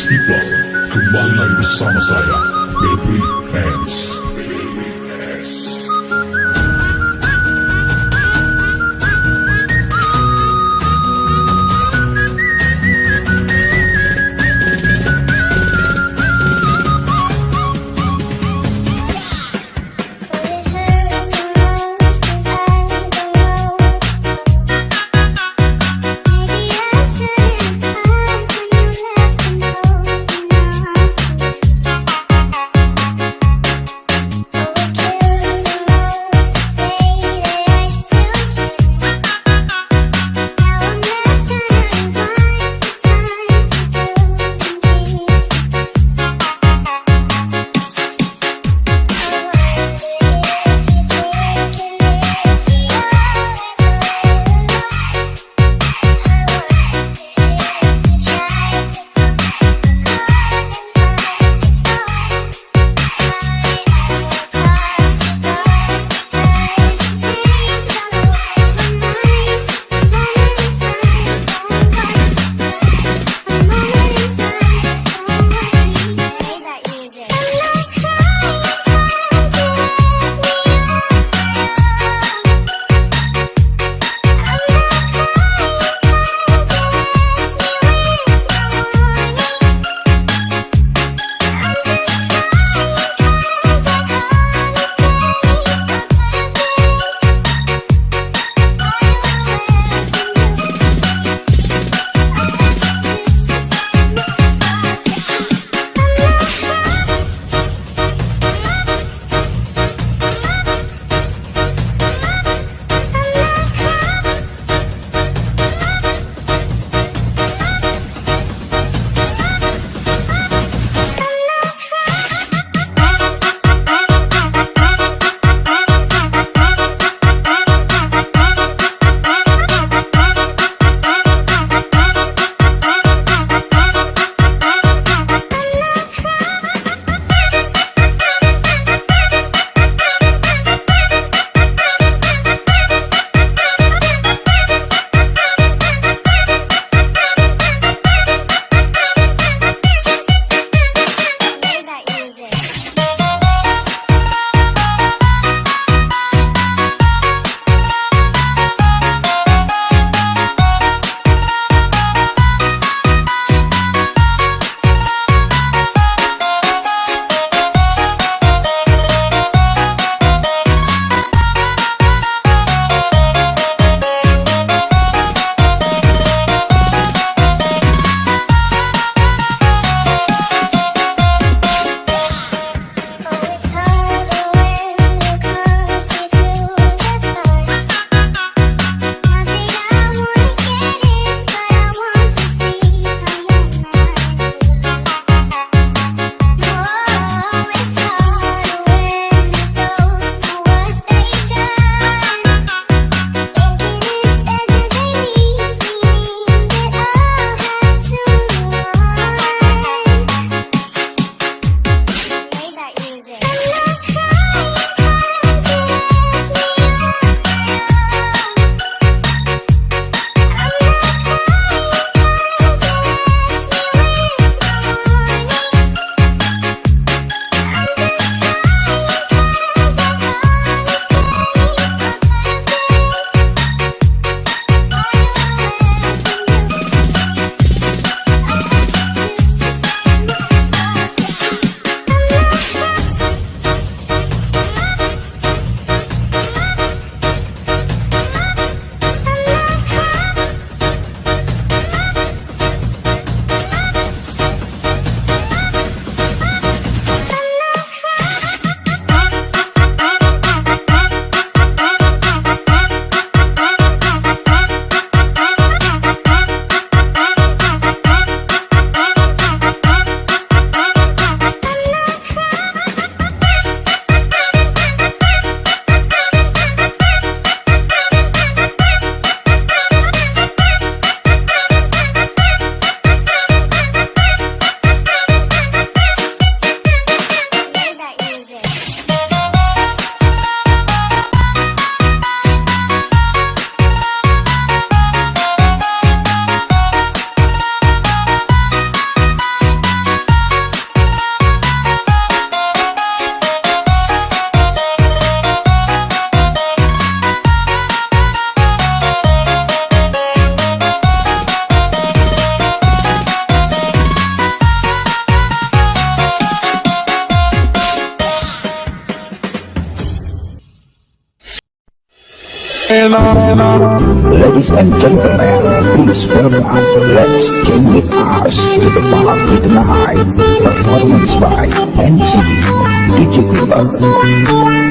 People, kembali lagi bersama saya, Baby Hands. to the bar with an eye, performance by MC DJ Cooper.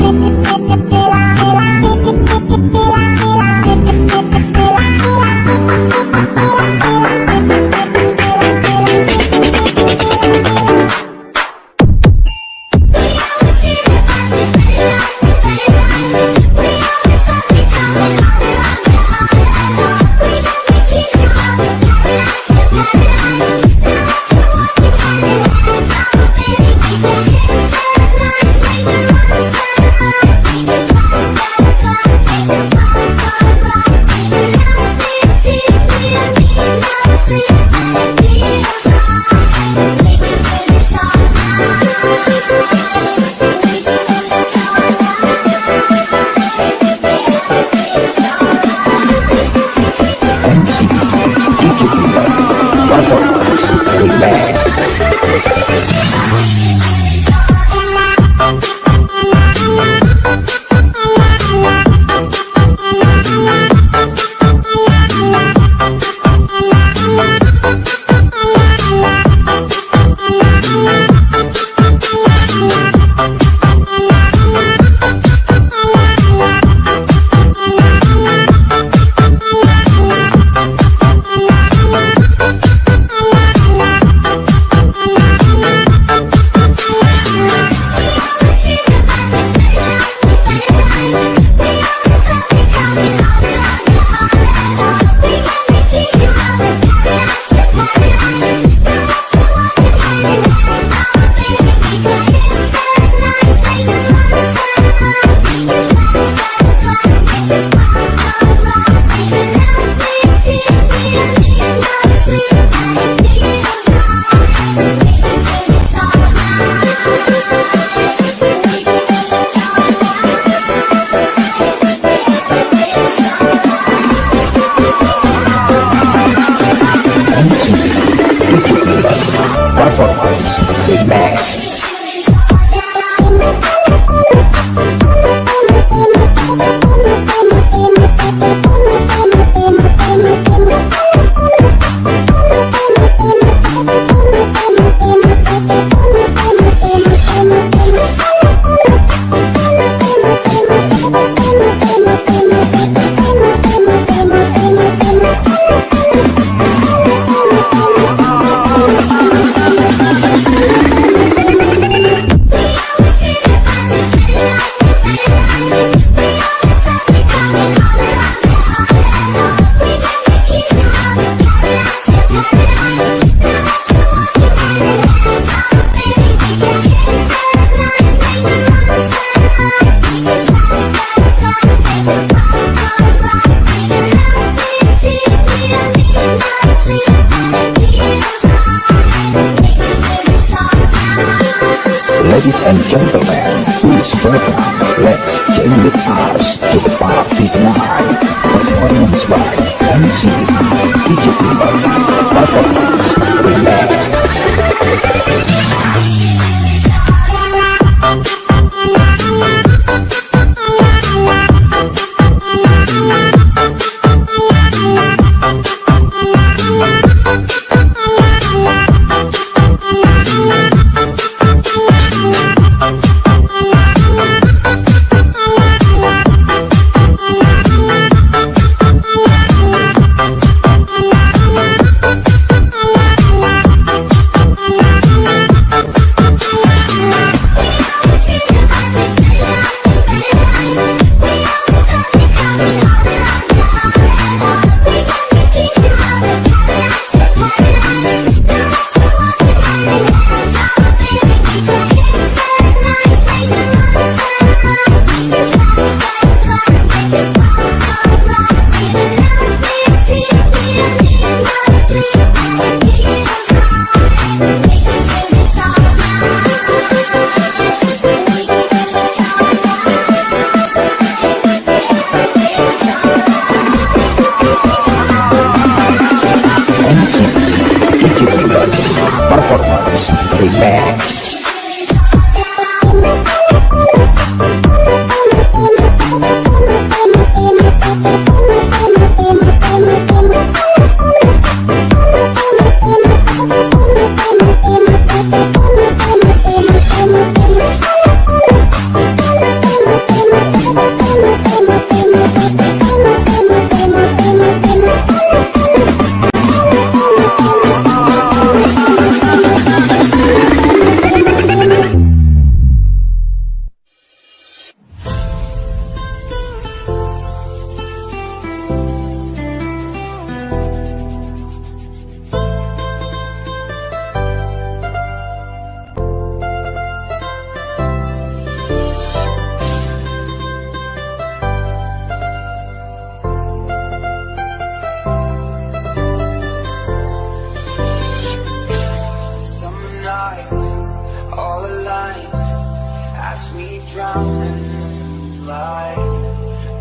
Light,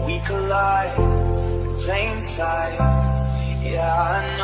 we collide in plain sight. Yeah, I know